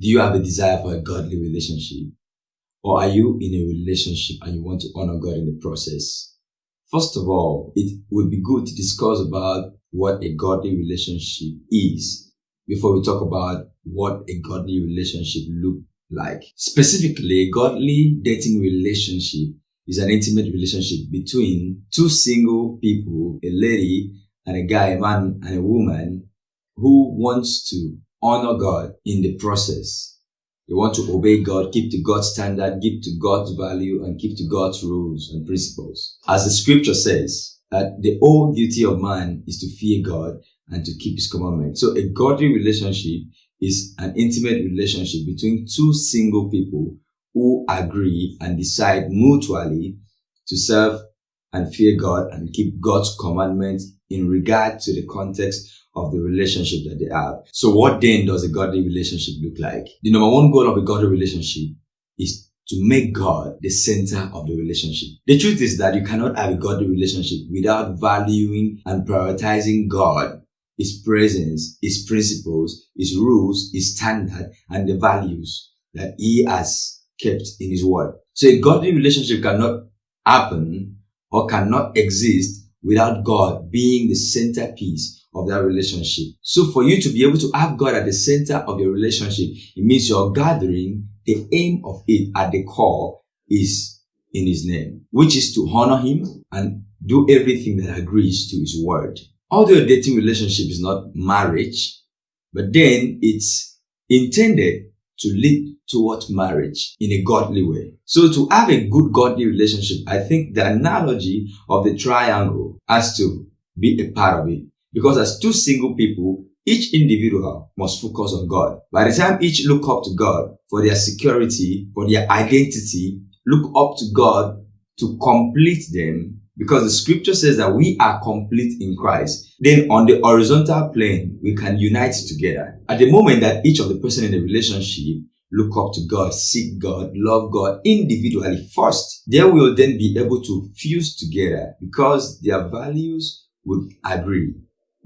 Do you have a desire for a godly relationship? Or are you in a relationship and you want to honor God in the process? First of all, it would be good to discuss about what a godly relationship is before we talk about what a godly relationship look like. Specifically, a godly dating relationship is an intimate relationship between two single people, a lady and a guy, a man and a woman who wants to honor God in the process. They want to obey God, keep to God's standard, keep to God's value, and keep to God's rules and principles. As the scripture says, that the whole duty of man is to fear God and to keep his commandments. So a godly relationship is an intimate relationship between two single people who agree and decide mutually to serve and fear God and keep God's commandments in regard to the context of the relationship that they have. So what then does a godly relationship look like? The number one goal of a godly relationship is to make God the center of the relationship. The truth is that you cannot have a godly relationship without valuing and prioritizing God, His presence, His principles, His rules, His standard, and the values that He has kept in His word. So a godly relationship cannot happen or cannot exist without God being the centerpiece of that relationship. So for you to be able to have God at the center of your relationship, it means you're gathering the aim of it at the core is in his name, which is to honor him and do everything that agrees to his word. Although a dating relationship is not marriage, but then it's intended to lead towards marriage in a godly way. So to have a good godly relationship, I think the analogy of the triangle has to be a part of it. Because as two single people, each individual must focus on God. By the time each look up to God for their security, for their identity, look up to God to complete them, because the scripture says that we are complete in Christ. Then on the horizontal plane, we can unite together. At the moment that each of the person in the relationship look up to God, seek God, love God individually first, they will then be able to fuse together because their values would agree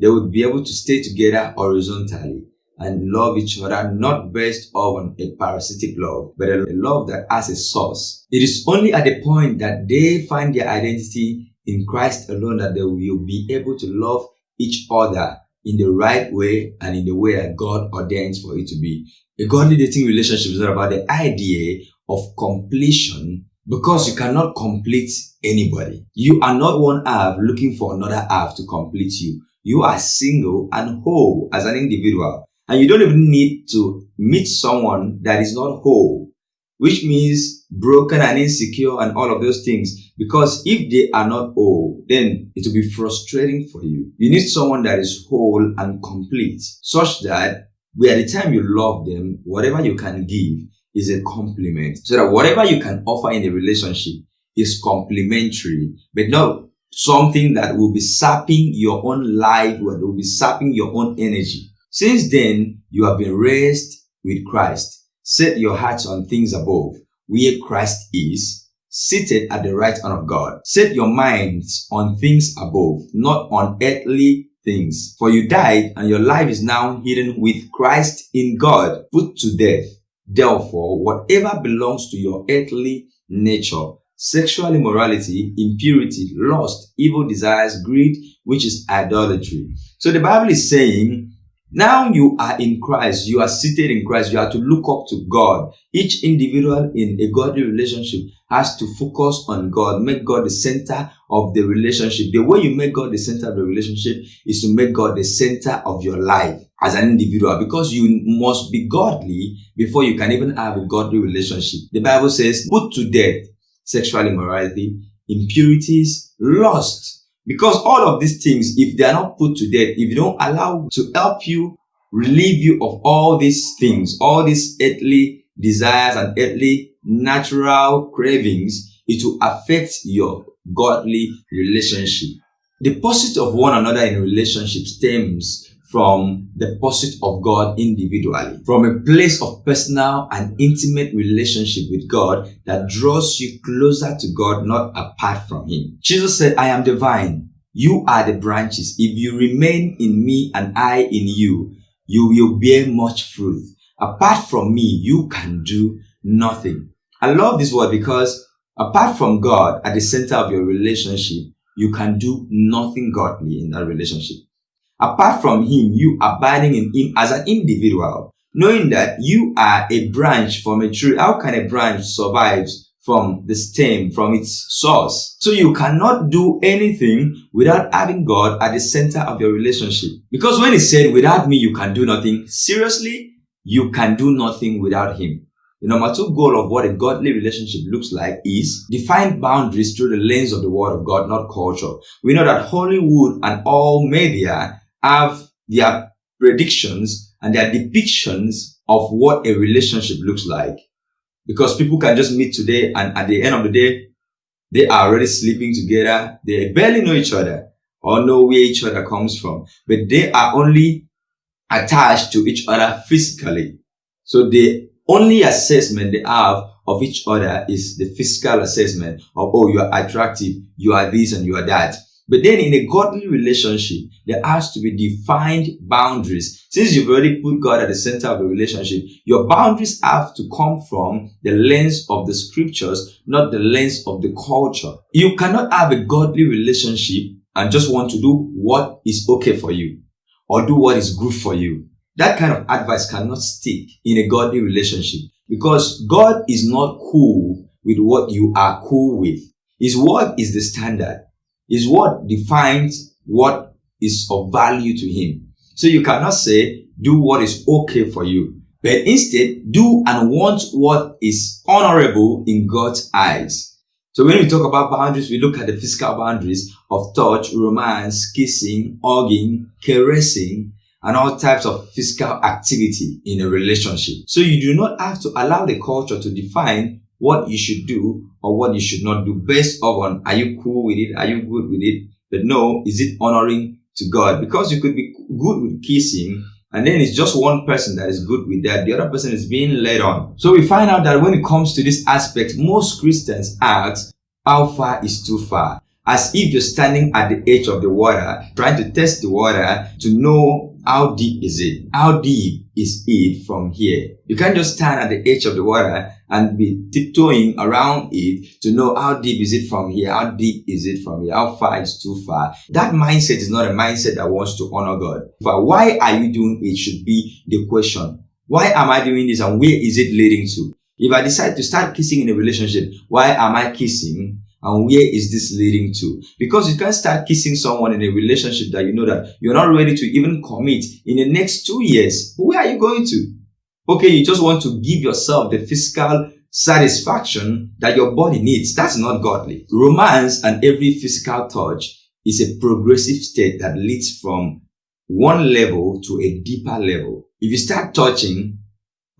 they would be able to stay together horizontally and love each other not based on a parasitic love, but a love that has a source. It is only at the point that they find their identity in Christ alone that they will be able to love each other in the right way and in the way that God ordains for it to be. A godly dating relationship is not about the idea of completion because you cannot complete anybody. You are not one half looking for another half to complete you. You are single and whole as an individual. And you don't even need to meet someone that is not whole, which means broken and insecure and all of those things. Because if they are not whole, then it will be frustrating for you. You need someone that is whole and complete, such that by the time you love them, whatever you can give is a compliment. So that whatever you can offer in a relationship is complementary, but not something that will be sapping your own life, that will be sapping your own energy. Since then, you have been raised with Christ. Set your hearts on things above, where Christ is, seated at the right hand of God. Set your minds on things above, not on earthly things. For you died, and your life is now hidden with Christ in God, put to death. Therefore, whatever belongs to your earthly nature, sexual immorality, impurity, lust, evil desires, greed, which is idolatry. So the Bible is saying, now you are in Christ, you are seated in Christ, you have to look up to God. Each individual in a godly relationship has to focus on God, make God the center of the relationship. The way you make God the center of the relationship is to make God the center of your life as an individual because you must be godly before you can even have a godly relationship. The Bible says, put to death sexual immorality, impurities, lust. Because all of these things, if they are not put to death, if you don't allow to help you, relieve you of all these things, all these earthly desires and earthly natural cravings, it will affect your godly relationship. The pursuit of one another in relationship stems from the pursuit of God individually, from a place of personal and intimate relationship with God that draws you closer to God, not apart from Him. Jesus said, I am the vine, you are the branches. If you remain in me and I in you, you will bear much fruit. apart from me, you can do nothing. I love this word because apart from God at the center of your relationship, you can do nothing godly in that relationship. Apart from Him, you abiding in Him as an individual, knowing that you are a branch from a tree. How can a branch survive from the stem, from its source. So you cannot do anything without having God at the center of your relationship. Because when he said, without me, you can do nothing, seriously, you can do nothing without him. The number two goal of what a godly relationship looks like is define boundaries through the lens of the word of God, not culture. We know that Hollywood and all media have their predictions and their depictions of what a relationship looks like because people can just meet today and at the end of the day, they are already sleeping together. They barely know each other or know where each other comes from, but they are only attached to each other physically. So the only assessment they have of each other is the physical assessment of, oh, you are attractive, you are this and you are that. But then in a godly relationship, there has to be defined boundaries. Since you've already put God at the center of the relationship, your boundaries have to come from the lens of the scriptures, not the lens of the culture. You cannot have a godly relationship and just want to do what is okay for you or do what is good for you. That kind of advice cannot stick in a godly relationship because God is not cool with what you are cool with. His word is the standard is what defines what is of value to him. So you cannot say, do what is okay for you, but instead do and want what is honorable in God's eyes. So when we talk about boundaries, we look at the physical boundaries of touch, romance, kissing, hugging, caressing, and all types of physical activity in a relationship. So you do not have to allow the culture to define what you should do or what you should not do based on are you cool with it? Are you good with it? But no, is it honoring to God? Because you could be good with kissing and then it's just one person that is good with that. The other person is being led on. So we find out that when it comes to this aspect, most Christians ask, how far is too far? As if you're standing at the edge of the water, trying to test the water to know how deep is it? How deep is it from here? You can't just stand at the edge of the water and be tiptoeing around it to know how deep is it from here? How deep is it from here? How far is too far? That mindset is not a mindset that wants to honor God. But why are you doing it should be the question. Why am I doing this and where is it leading to? If I decide to start kissing in a relationship, why am I kissing? And where is this leading to? Because you can't start kissing someone in a relationship that you know that you're not ready to even commit in the next two years. Where are you going to? Okay, you just want to give yourself the physical satisfaction that your body needs. That's not godly. Romance and every physical touch is a progressive state that leads from one level to a deeper level. If you start touching,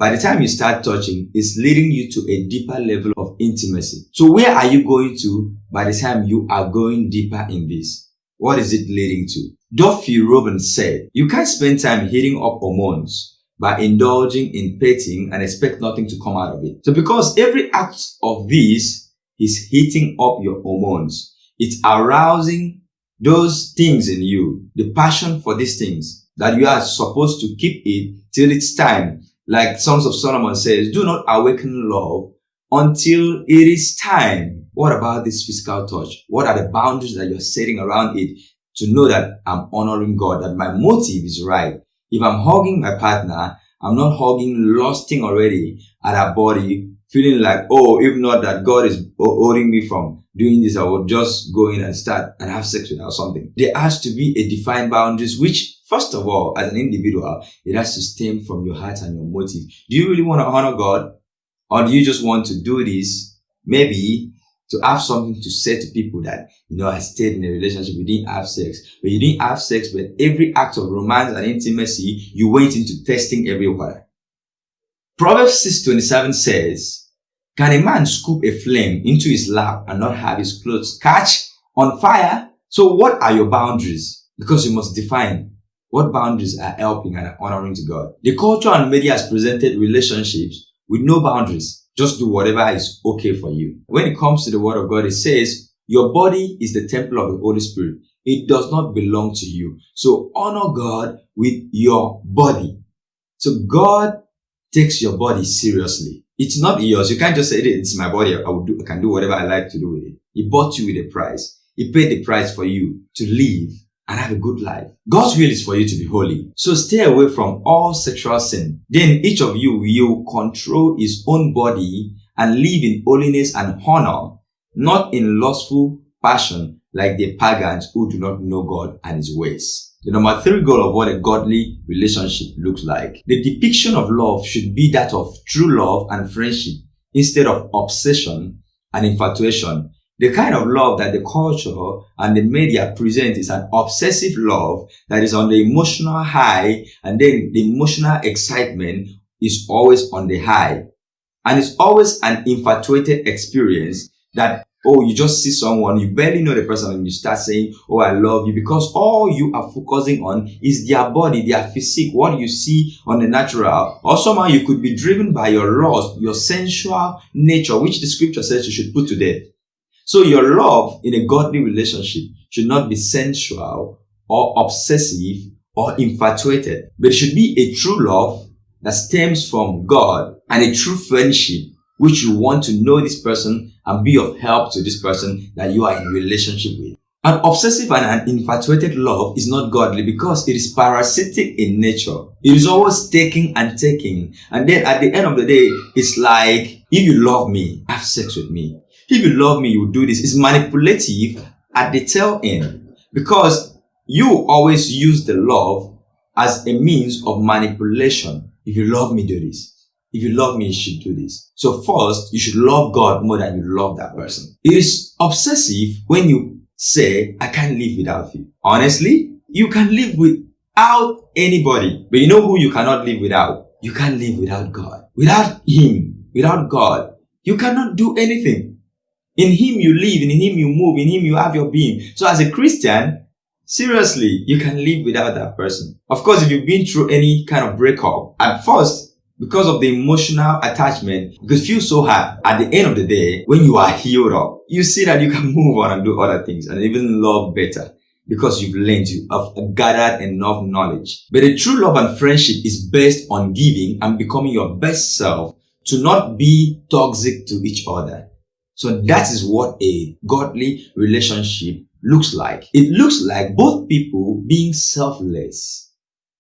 by the time you start touching, it's leading you to a deeper level of intimacy. So where are you going to by the time you are going deeper in this? What is it leading to? Duffy Robbins said, you can't spend time hitting up hormones by indulging in petting and expect nothing to come out of it. So because every act of this is heating up your hormones, it's arousing those things in you, the passion for these things that you are supposed to keep it till it's time like Songs of Solomon says, do not awaken love until it is time. What about this physical touch? What are the boundaries that you're setting around it to know that I'm honoring God, that my motive is right? If I'm hugging my partner, I'm not hugging, lusting already at our body, feeling like, oh, if not that God is holding me from doing this, I will just go in and start and have sex with her or something. There has to be a defined boundaries, which first of all, as an individual, it has to stem from your heart and your motive. Do you really want to honor God? Or do you just want to do this maybe to have something to say to people that, you know, I stayed in a relationship, we didn't have sex, but you didn't have sex, but every act of romance and intimacy, you went into testing everywhere. Proverbs 6.27 says, can a man scoop a flame into his lap and not have his clothes catch on fire? So what are your boundaries? Because you must define what boundaries are helping and honoring to God. The culture and media has presented relationships with no boundaries. Just do whatever is okay for you. When it comes to the word of God, it says, your body is the temple of the Holy Spirit. It does not belong to you. So honor God with your body. So God takes your body seriously. It's not yours. You can't just say, it's my body. I do, I can do whatever I like to do with it. He bought you with a price. He paid the price for you to live and have a good life. God's will is for you to be holy. So stay away from all sexual sin. Then each of you will control his own body and live in holiness and honor, not in lustful passion like the pagans who do not know God and his ways. The number three goal of what a godly relationship looks like. The depiction of love should be that of true love and friendship instead of obsession and infatuation. The kind of love that the culture and the media present is an obsessive love that is on the emotional high and then the emotional excitement is always on the high. And it's always an infatuated experience that Oh, you just see someone, you barely know the person and you start saying, Oh, I love you because all you are focusing on is their body, their physique, what you see on the natural. Or somehow you could be driven by your lust, your sensual nature, which the scripture says you should put to death. So your love in a godly relationship should not be sensual or obsessive or infatuated, but it should be a true love that stems from God and a true friendship which you want to know this person and be of help to this person that you are in relationship with. An obsessive and an infatuated love is not godly because it is parasitic in nature. It is always taking and taking. And then at the end of the day, it's like, if you love me, have sex with me. If you love me, you do this. It's manipulative at the tail end because you always use the love as a means of manipulation. If you love me, do this. If you love me, you should do this. So first, you should love God more than you love that person. It is obsessive when you say, I can't live without you. Honestly, you can live without anybody. But you know who you cannot live without? You can't live without God. Without Him, without God, you cannot do anything. In Him you live, in Him you move, in Him you have your being. So as a Christian, seriously, you can live without that person. Of course, if you've been through any kind of breakup, at first, because of the emotional attachment, you feel so hard. At the end of the day, when you are healed up, you see that you can move on and do other things and even love better because you've learned, you have gathered enough knowledge. But a true love and friendship is based on giving and becoming your best self to not be toxic to each other. So that is what a godly relationship looks like. It looks like both people being selfless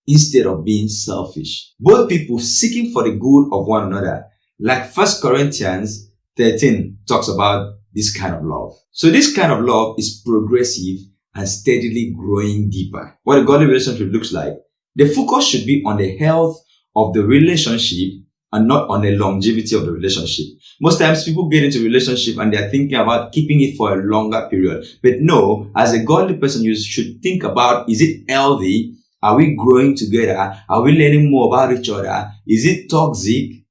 instead of being selfish. Both people seeking for the good of one another. Like First Corinthians 13 talks about this kind of love. So this kind of love is progressive and steadily growing deeper. What a godly relationship looks like. The focus should be on the health of the relationship and not on the longevity of the relationship. Most times people get into relationship and they're thinking about keeping it for a longer period. But no, as a godly person, you should think about, is it healthy? Are we growing together? Are we learning more about each other? Is it toxic?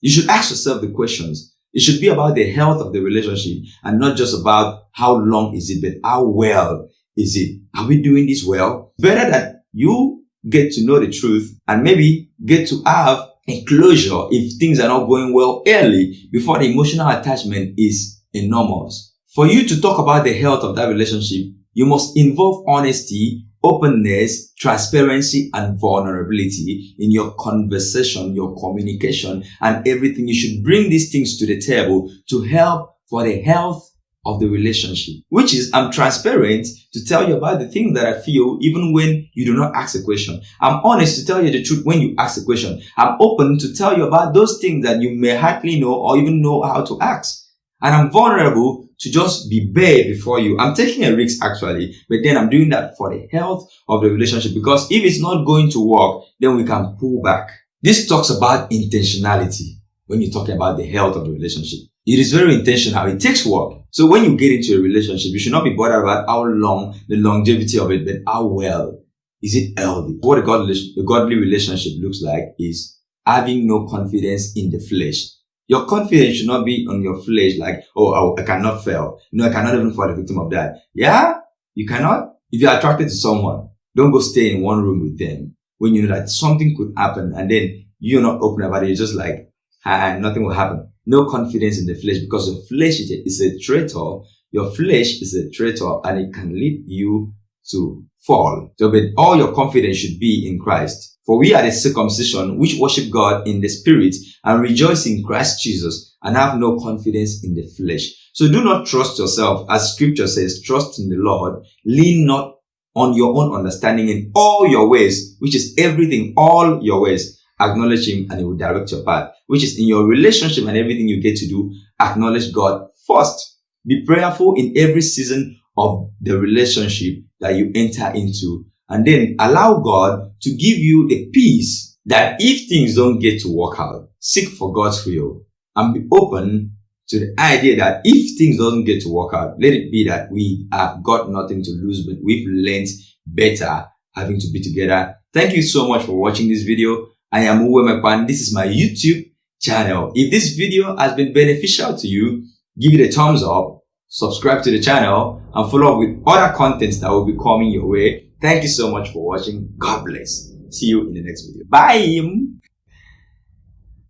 You should ask yourself the questions. It should be about the health of the relationship and not just about how long is it, but how well is it? Are we doing this well? Better that you get to know the truth and maybe get to have a closure if things are not going well early before the emotional attachment is enormous. For you to talk about the health of that relationship, you must involve honesty openness, transparency, and vulnerability in your conversation, your communication, and everything. You should bring these things to the table to help for the health of the relationship, which is I'm transparent to tell you about the things that I feel even when you do not ask a question. I'm honest to tell you the truth when you ask a question. I'm open to tell you about those things that you may hardly know or even know how to ask. And I'm vulnerable to just be bare before you. I'm taking a risk actually, but then I'm doing that for the health of the relationship because if it's not going to work, then we can pull back. This talks about intentionality when you're talking about the health of the relationship. It is very intentional. It takes work. So when you get into a relationship, you should not be bothered about how long, the longevity of it, but how well is it healthy. What a godly, a godly relationship looks like is having no confidence in the flesh your confidence should not be on your flesh, like, oh, I, cannot fail. No, I cannot even fall a victim of that. Yeah, you cannot. If you're attracted to someone, don't go stay in one room with them when you know that something could happen and then you're not open about it. You're just like, ah, nothing will happen. No confidence in the flesh because the flesh is a, traitor. Your flesh is a traitor and it can lead you to fall. So, but all your confidence should be in Christ. For we are the circumcision which worship God in the spirit and rejoice in Christ Jesus and have no confidence in the flesh. So do not trust yourself as scripture says, trust in the Lord, lean not on your own understanding in all your ways, which is everything, all your ways. Acknowledge him and he will direct your path, which is in your relationship and everything you get to do. Acknowledge God first. Be prayerful in every season of the relationship that you enter into. And then allow God to give you the peace that if things don't get to work out, seek for God's will and be open to the idea that if things doesn't get to work out, let it be that we have got nothing to lose, but we've learned better having to be together. Thank you so much for watching this video. I am Uwe Mekpan. This is my YouTube channel. If this video has been beneficial to you, give it a thumbs up, subscribe to the channel, and follow up with other contents that will be coming your way. Thank you so much for watching. God bless. See you in the next video. Bye.